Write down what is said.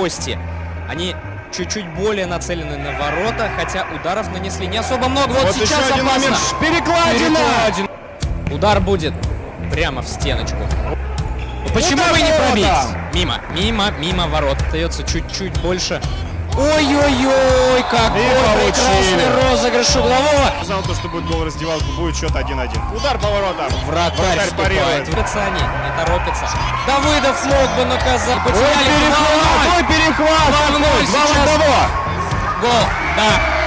гости. Они чуть-чуть более нацелены на ворота, хотя ударов нанесли не особо много. Вот, Вот еще сейчас один опасно. момент. Перекладина! Перекладин. Удар будет прямо в стеночку. Ну почему Удар бы не ворота! пробить? Мимо, мимо, мимо ворот. Остается чуть-чуть больше. Ой-ой-ой, какой получили. прекрасный розыгрыш углового. Сказал то, что будет гол раздевалку, будет счет 1-1. Удар по воротам. Вратарь Вратарь парирует. Они, не торопятся. Давыдов мог бы наказать. Потеряли. Ой, Vamos, vamos, vamos! Gol, tá.